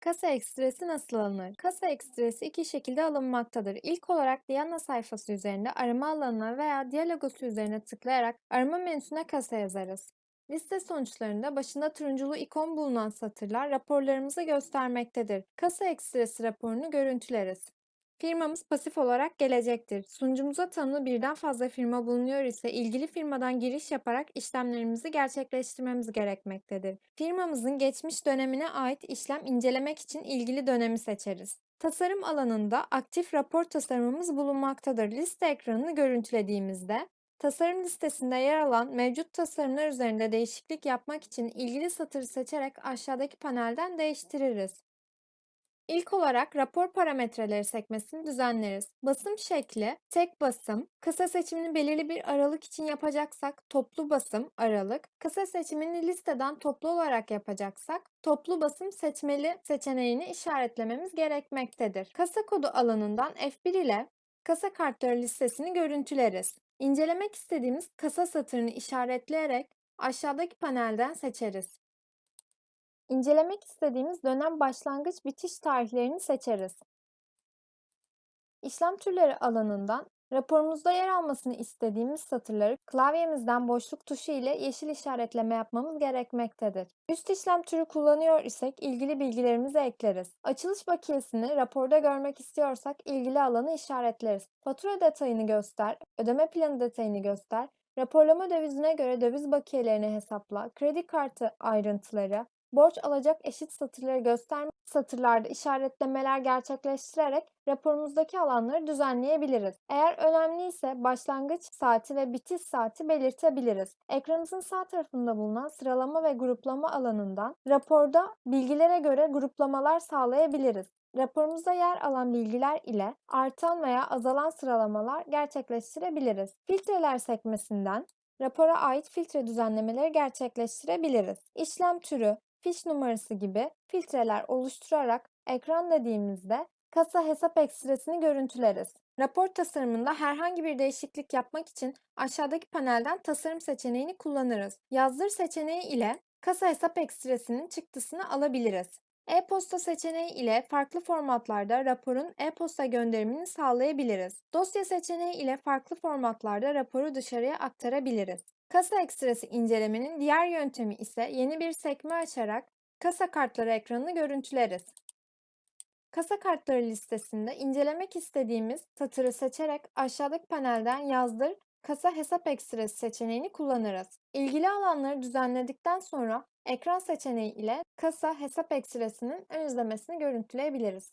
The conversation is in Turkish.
Kasa ekstresi nasıl alınır? Kasa ekstresi iki şekilde alınmaktadır. İlk olarak Diana sayfası üzerinde arama alanına veya diyalogosu üzerine tıklayarak arama menüsüne kasa yazarız. Liste sonuçlarında başında turunculu ikon bulunan satırlar raporlarımızı göstermektedir. Kasa ekstresi raporunu görüntüleriz. Firmamız pasif olarak gelecektir. Sunucumuza tanımlı birden fazla firma bulunuyor ise ilgili firmadan giriş yaparak işlemlerimizi gerçekleştirmemiz gerekmektedir. Firmamızın geçmiş dönemine ait işlem incelemek için ilgili dönemi seçeriz. Tasarım alanında aktif rapor tasarımımız bulunmaktadır. Liste ekranını görüntülediğimizde tasarım listesinde yer alan mevcut tasarımlar üzerinde değişiklik yapmak için ilgili satırı seçerek aşağıdaki panelden değiştiririz. İlk olarak rapor parametreleri sekmesini düzenleriz. Basım şekli, tek basım, kısa seçimini belirli bir aralık için yapacaksak toplu basım, aralık, kısa seçimini listeden toplu olarak yapacaksak toplu basım seçmeli seçeneğini işaretlememiz gerekmektedir. Kasa kodu alanından F1 ile kasa kartları listesini görüntüleriz. İncelemek istediğimiz kasa satırını işaretleyerek aşağıdaki panelden seçeriz. İncelemek istediğimiz dönem başlangıç bitiş tarihlerini seçeriz. İşlem türleri alanından raporumuzda yer almasını istediğimiz satırları klavyemizden boşluk tuşu ile yeşil işaretleme yapmamız gerekmektedir. Üst işlem türü kullanıyor isek ilgili bilgilerimizi ekleriz. Açılış bakiyesini raporda görmek istiyorsak ilgili alanı işaretleriz. Fatura detayını göster, ödeme planı detayını göster, raporlama dövizine göre döviz bakiyelerini hesapla, kredi kartı ayrıntıları, borç alacak eşit satırları göstermek satırlarda işaretlemeler gerçekleştirerek raporumuzdaki alanları düzenleyebiliriz. Eğer önemliyse başlangıç saati ve bitiş saati belirtebiliriz. Ekranımızın sağ tarafında bulunan sıralama ve gruplama alanından raporda bilgilere göre gruplamalar sağlayabiliriz. Raporumuzda yer alan bilgiler ile artan veya azalan sıralamalar gerçekleştirebiliriz. Filtreler sekmesinden rapora ait filtre düzenlemeleri gerçekleştirebiliriz. İşlem türü, fiş numarası gibi filtreler oluşturarak ekran dediğimizde kasa hesap ekstresini görüntüleriz. Rapor tasarımında herhangi bir değişiklik yapmak için aşağıdaki panelden tasarım seçeneğini kullanırız. Yazdır seçeneği ile kasa hesap ekstresinin çıktısını alabiliriz. E-posta seçeneği ile farklı formatlarda raporun e-posta gönderimini sağlayabiliriz. Dosya seçeneği ile farklı formatlarda raporu dışarıya aktarabiliriz. Kasa ekstresi incelemenin diğer yöntemi ise yeni bir sekme açarak kasa kartları ekranını görüntüleriz. Kasa kartları listesinde incelemek istediğimiz satırı seçerek aşağıdaki panelden yazdır kasa hesap ekstresi seçeneğini kullanırız. İlgili alanları düzenledikten sonra ekran seçeneği ile kasa hesap ekstresinin ön izlemesini görüntüleyebiliriz.